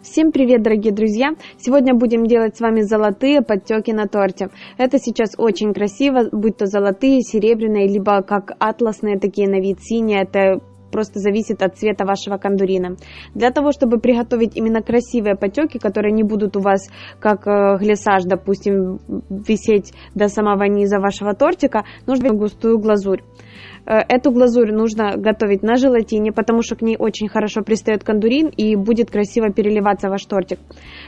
Всем привет, дорогие друзья! Сегодня будем делать с вами золотые подтеки на торте. Это сейчас очень красиво, будь то золотые, серебряные, либо как атласные такие на вид синие. Это просто зависит от цвета вашего кондурина. Для того, чтобы приготовить именно красивые потеки, которые не будут у вас как э, глиссаж, допустим, висеть до самого низа вашего тортика, нужно густую глазурь. Э, эту глазурь нужно готовить на желатине, потому что к ней очень хорошо пристает кондурин и будет красиво переливаться ваш тортик.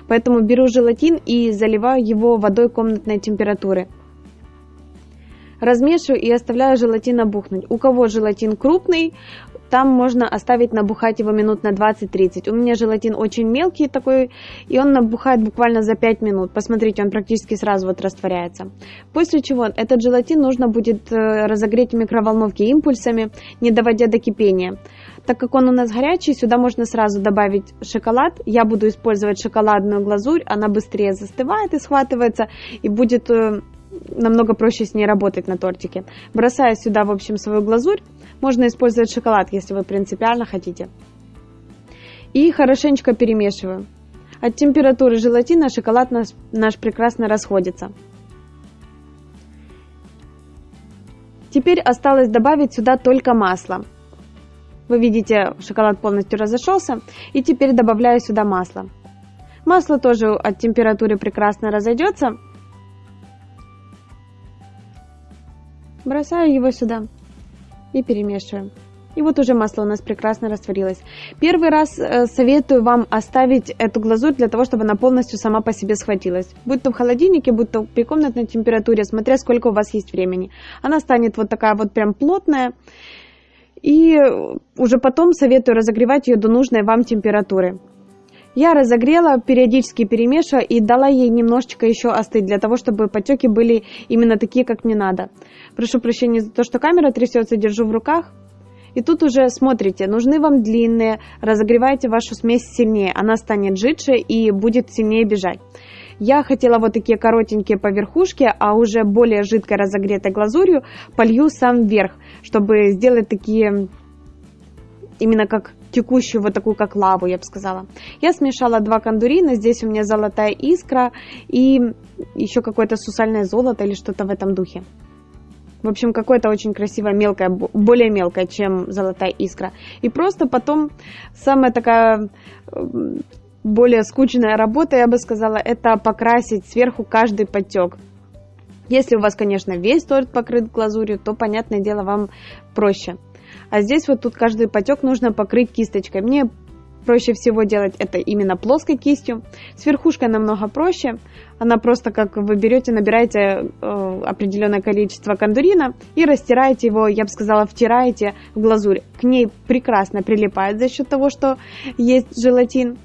Поэтому беру желатин и заливаю его водой комнатной температуры. Размешиваю и оставляю желатин набухнуть. У кого желатин крупный, там можно оставить набухать его минут на 20-30. У меня желатин очень мелкий такой, и он набухает буквально за 5 минут. Посмотрите, он практически сразу вот растворяется. После чего этот желатин нужно будет э, разогреть в микроволновке импульсами, не доводя до кипения. Так как он у нас горячий, сюда можно сразу добавить шоколад. Я буду использовать шоколадную глазурь, она быстрее застывает и схватывается, и будет э, намного проще с ней работать на тортике. Бросаю сюда, в общем, свою глазурь. Можно использовать шоколад, если вы принципиально хотите. И хорошенечко перемешиваю. От температуры желатина шоколад наш, наш прекрасно расходится. Теперь осталось добавить сюда только масло. Вы видите, шоколад полностью разошелся. И теперь добавляю сюда масло. Масло тоже от температуры прекрасно разойдется. Бросаю его сюда и перемешиваем. И вот уже масло у нас прекрасно растворилось. Первый раз э, советую вам оставить эту глазурь для того, чтобы она полностью сама по себе схватилась. Будь то в холодильнике, будь то при комнатной температуре, смотря сколько у вас есть времени. Она станет вот такая вот прям плотная. И уже потом советую разогревать ее до нужной вам температуры. Я разогрела, периодически перемешивая и дала ей немножечко еще остыть, для того, чтобы потеки были именно такие, как мне надо. Прошу прощения за то, что камера трясется, держу в руках. И тут уже смотрите, нужны вам длинные, разогревайте вашу смесь сильнее, она станет жидче и будет сильнее бежать. Я хотела вот такие коротенькие по верхушке, а уже более жидкой разогретой глазурью полью сам верх, чтобы сделать такие именно как текущую вот такую как лаву, я бы сказала. Я смешала два кондурина, здесь у меня золотая искра и еще какое-то сусальное золото или что-то в этом духе. В общем, какое-то очень красивое, мелкое, более мелкое, чем золотая искра. И просто потом самая такая более скучная работа, я бы сказала, это покрасить сверху каждый потек. Если у вас, конечно, весь торт покрыт глазурью, то, понятное дело, вам проще. А здесь вот тут каждый потек нужно покрыть кисточкой. Мне проще всего делать это именно плоской кистью. С верхушкой намного проще. Она просто как вы берете, набираете э, определенное количество кондурина и растираете его, я бы сказала, втираете в глазурь. К ней прекрасно прилипает за счет того, что есть желатин.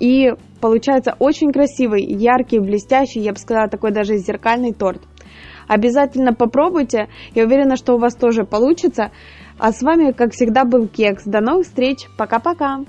И получается очень красивый, яркий, блестящий, я бы сказала, такой даже зеркальный торт. Обязательно попробуйте, я уверена, что у вас тоже получится. А с вами, как всегда, был Кекс. До новых встреч. Пока-пока.